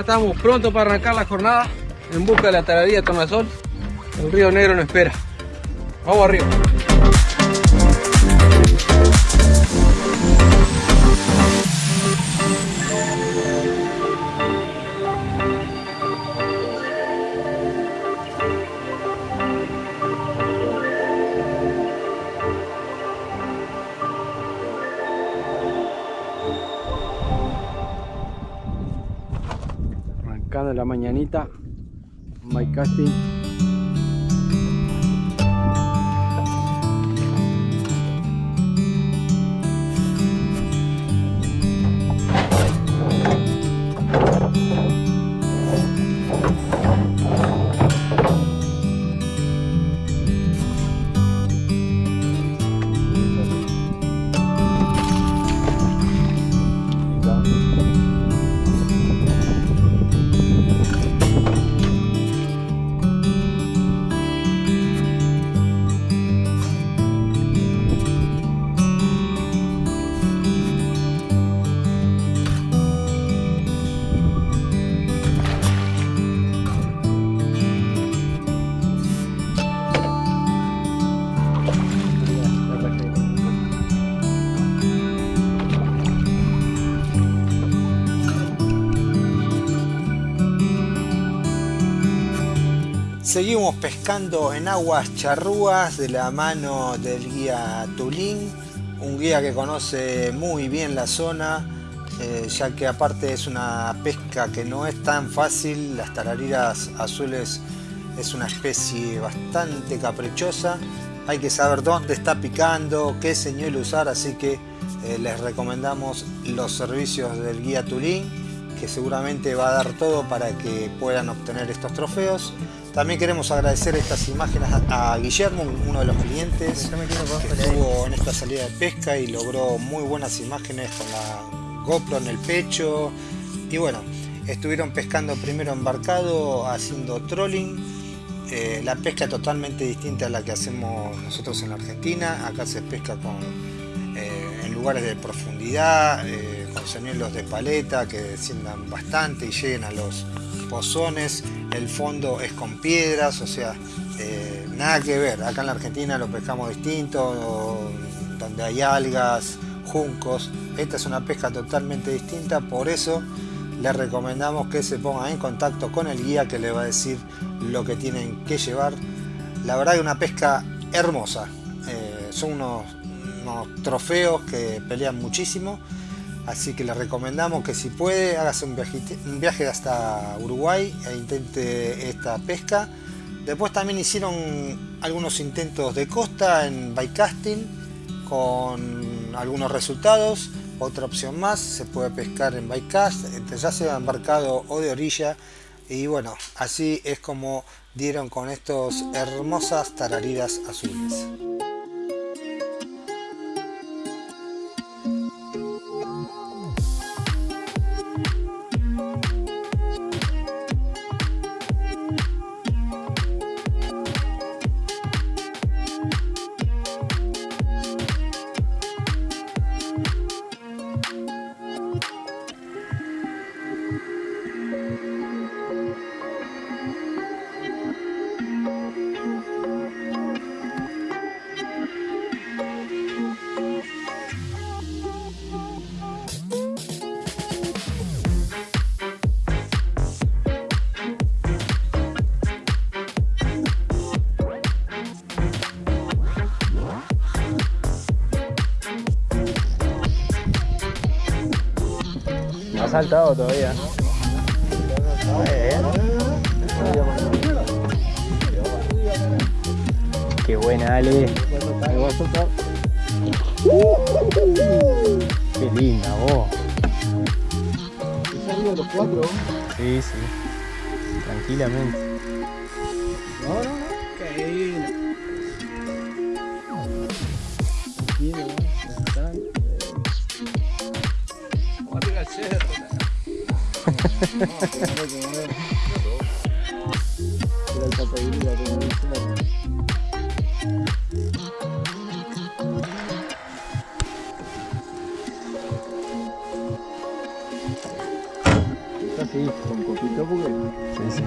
estamos prontos para arrancar la jornada en busca de la taradilla tornasol. El río Negro nos espera. Vamos arriba. Arrancando la mañanita, my casting. Seguimos pescando en aguas charrúas de la mano del guía Tulín, un guía que conoce muy bien la zona, eh, ya que aparte es una pesca que no es tan fácil, las tarariras azules es una especie bastante caprichosa, hay que saber dónde está picando, qué señuelo usar, así que eh, les recomendamos los servicios del guía Tulín, que seguramente va a dar todo para que puedan obtener estos trofeos. También queremos agradecer estas imágenes a Guillermo, uno de los clientes que estuvo en esta salida de pesca y logró muy buenas imágenes con la GoPro en el pecho. Y bueno, estuvieron pescando primero embarcado, haciendo trolling. Eh, la pesca totalmente distinta a la que hacemos nosotros en la Argentina. Acá se pesca con, eh, en lugares de profundidad, eh, con señuelos de paleta que desciendan bastante y lleguen a los pozones el fondo es con piedras, o sea, eh, nada que ver. Acá en la Argentina lo pescamos distinto, donde hay algas, juncos. Esta es una pesca totalmente distinta, por eso les recomendamos que se pongan en contacto con el guía que les va a decir lo que tienen que llevar. La verdad que una pesca hermosa. Eh, son unos, unos trofeos que pelean muchísimo. Así que les recomendamos que si puede, hágase un, viaje hasta Uruguay e intente esta pesca. Después también hicieron algunos intentos de costa en bycasting con algunos resultados. Otra opción más, se puede pescar en bycast, ya sea embarcado o de orilla. Y bueno, así es como dieron con estos hermosas tararidas azules. Saltado todavía. Qué buena, Ale. Qué linda, vos. los cuatro? Sí, sí. Tranquilamente. No. Qué lindo. Sí, con copito porque. Sí, sí.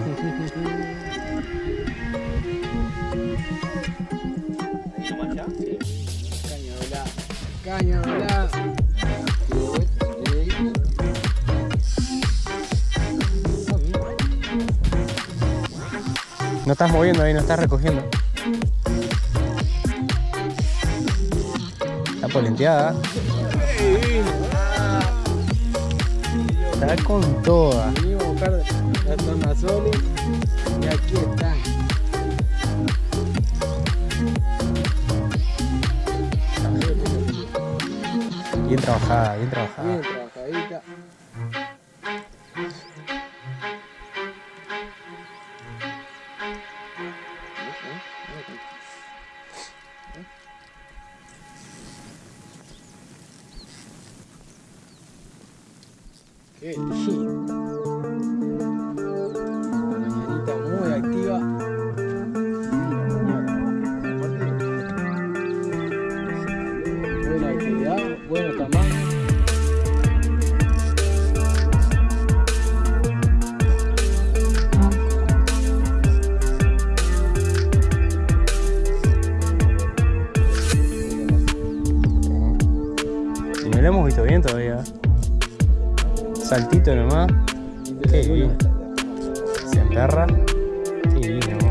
Caña volada. Caña. No estás moviendo ahí, no estás recogiendo. Está polenteada. Está con toda. Y aquí. Bien trabajada, bien trabajada. Bien trabajadita. Qué lindo. Saltito nomás. Qué bien. Se emperra. Qué bien.